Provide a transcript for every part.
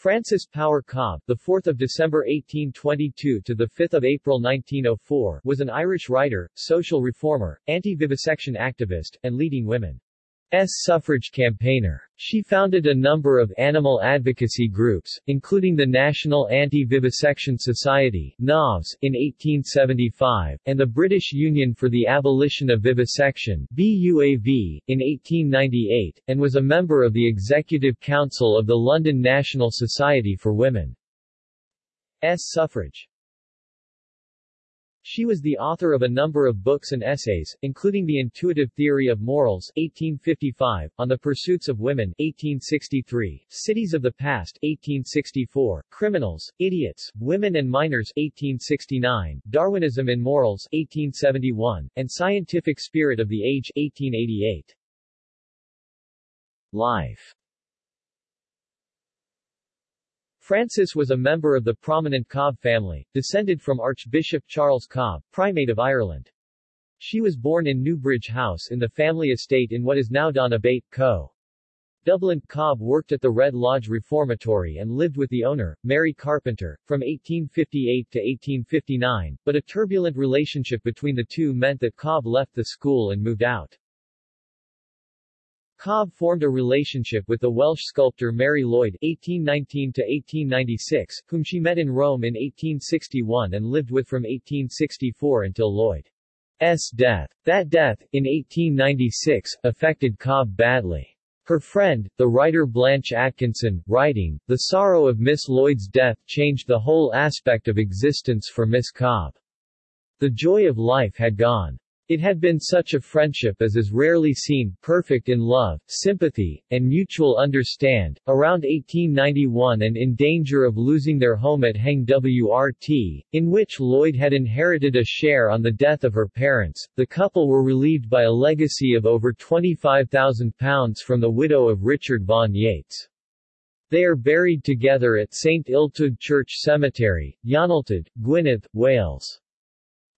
Frances Power Cobbe, the 4th of December 1822 to the 5th of April 1904, was an Irish writer, social reformer, anti-vivisection activist, and leading women. S. suffrage campaigner. She founded a number of animal advocacy groups, including the National Anti-Vivisection Society NAVS, in 1875, and the British Union for the Abolition of Vivisection BUAV, in 1898, and was a member of the Executive Council of the London National Society for Women. S. suffrage. She was the author of a number of books and essays, including The Intuitive Theory of Morals 1855, On the Pursuits of Women 1863, Cities of the Past 1864, Criminals, Idiots, Women and Minors 1869, Darwinism in Morals 1871, and Scientific Spirit of the Age 1888. Life Frances was a member of the prominent Cobbe family, descended from Archbishop Charles Cobbe, Primate of Ireland. She was born in Newbridge House in the family estate in what is now Donabate, Co. Dublin, Cobbe worked at the Red Lodge Reformatory and lived with the owner, Mary Carpenter, from 1858 to 1859, but a turbulent relationship between the two meant that Cobbe left the school and moved out. Cobbe formed a relationship with the Welsh sculptor Mary Lloyd (1819–1896), whom she met in Rome in 1861 and lived with from 1864 until Lloyd's death. That death, in 1896, affected Cobbe badly. Her friend, the writer Blanche Atkinson, writing, The sorrow of Miss Lloyd's death changed the whole aspect of existence for Miss Cobbe. The joy of life had gone. It had been such a friendship as is rarely seen, perfect in love, sympathy, and mutual understand. Around 1891 and in danger of losing their home at Hengwrt, in which Lloyd had inherited a share on the death of her parents, the couple were relieved by a legacy of over £25,000 from the widow of Richard Vaughan Yates. They are buried together at St Illtyd Church Cemetery, Llanelltyd, Gwynedd, Wales.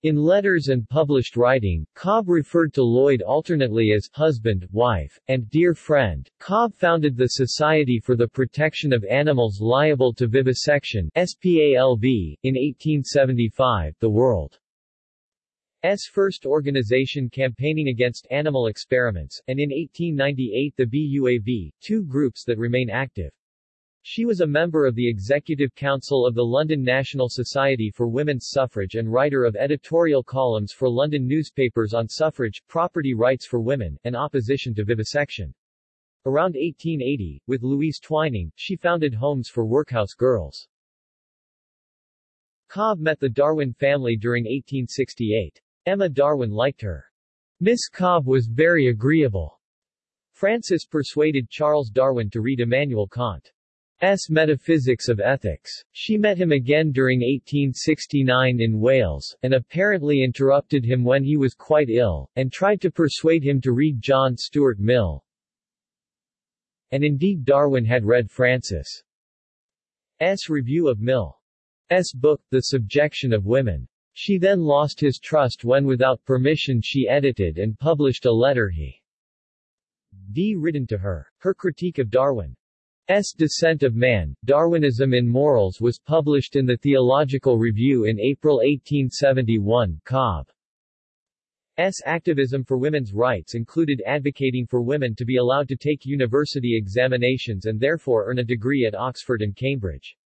In letters and published writing, Cobbe referred to Lloyd alternately as husband, wife, and dear friend. Cobbe founded the Society for the Protection of Animals Liable to Vivisection SPALV, in 1875, the world's first organization campaigning against animal experiments, and in 1898 the BUAV, two groups that remain active. She was a member of the Executive Council of the London National Society for Women's Suffrage and writer of editorial columns for London newspapers on suffrage, property rights for women, and opposition to vivisection. Around 1880, with Louise Twining, she founded Homes for Workhouse Girls. Cobbe met the Darwin family during 1868. Emma Darwin liked her. Miss Cobbe was very agreeable. Frances persuaded Charles Darwin to read Immanuel Kant. S. Metaphysics of Ethics. She met him again during 1869 in Wales, and apparently interrupted him when he was quite ill, and tried to persuade him to read John Stuart Mill. And indeed Darwin had read Frances' S. review of Mill's book, The Subjection of Women. She then lost his trust when without permission she edited and published a letter he d written to her. Her critique of Darwin S. Descent of Man, Darwinism in Morals was published in the Theological Review in April 1871. Cobbe's activism for women's rights included advocating for women to be allowed to take university examinations and therefore earn a degree at Oxford and Cambridge.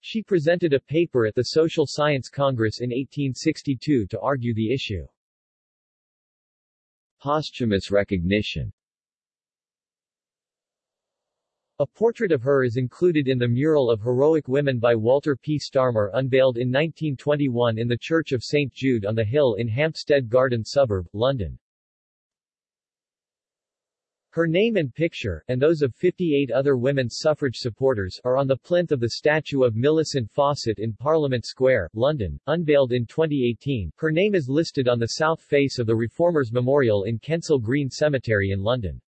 She presented a paper at the Social Science Congress in 1862 to argue the issue. Posthumous recognition a portrait of her is included in the mural of Heroic Women by Walter P. Starmer unveiled in 1921 in the Church of St. Jude on the Hill in Hampstead Garden suburb, London. Her name and picture, and those of 58 other women's suffrage supporters, are on the plinth of the statue of Millicent Fawcett in Parliament Square, London, unveiled in 2018. Her name is listed on the south face of the Reformers Memorial in Kensal Green Cemetery in London.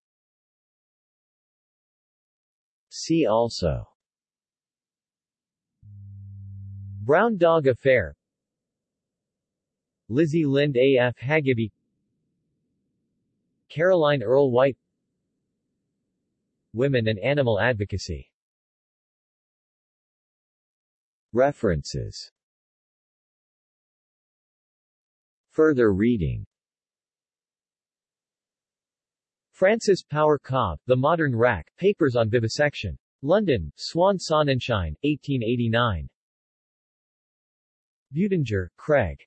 See also. Brown Dog Affair. Lizzy Lind af Hageby Caroline Earl White. Women and animal advocacy. References. Further reading Frances Power Cobbe, The Modern Rack, Papers on Vivisection. London, Swan Sonnenschein, 1889. Buettinger, Craig.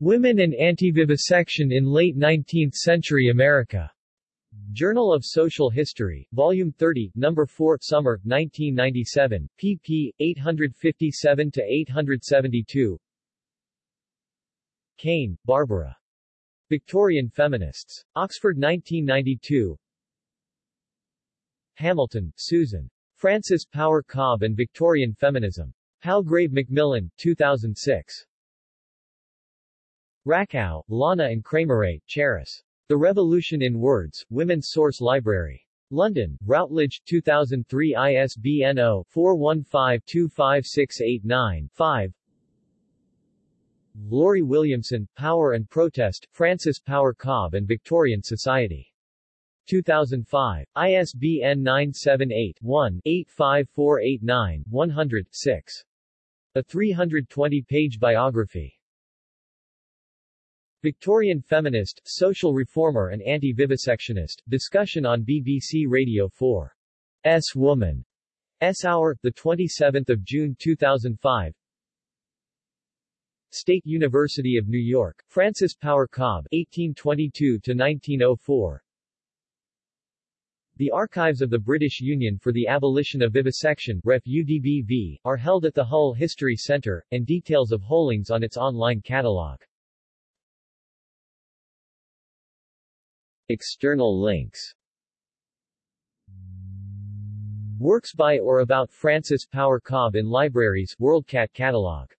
Women and Anti-Vivisection in Late Nineteenth-Century America. Journal of Social History, Volume 30, No. 4, Summer, 1997, pp. 857-872 Caine, Barbara. Victorian Feminists. Oxford 1992 Hamilton, Susan. Frances Power Cobbe and Victorian Feminism. Palgrave Macmillan, 2006. Rakow, Lana and Kramarae, Cheris. The Revolution in Words, Women's Source Library. London, Routledge, 2003 ISBN 0-415-25689-5 Lori Williamson, Power and Protest, Frances Power Cobbe and Victorian Society. 2005. ISBN 978-1-85489-100-6. A 320-page biography. Victorian feminist, social reformer and anti-vivisectionist, discussion on BBC Radio 4. S Woman. S Hour, 27 June 2005 State University of New York, Frances Power Cobbe 1822-1904 The archives of the British Union for the Abolition of Vivisection Ref. UDBV, are held at the Hull History Centre, and details of Hollings on its online catalogue. External links. Works by or about Frances Power Cobbe in libraries WorldCat catalog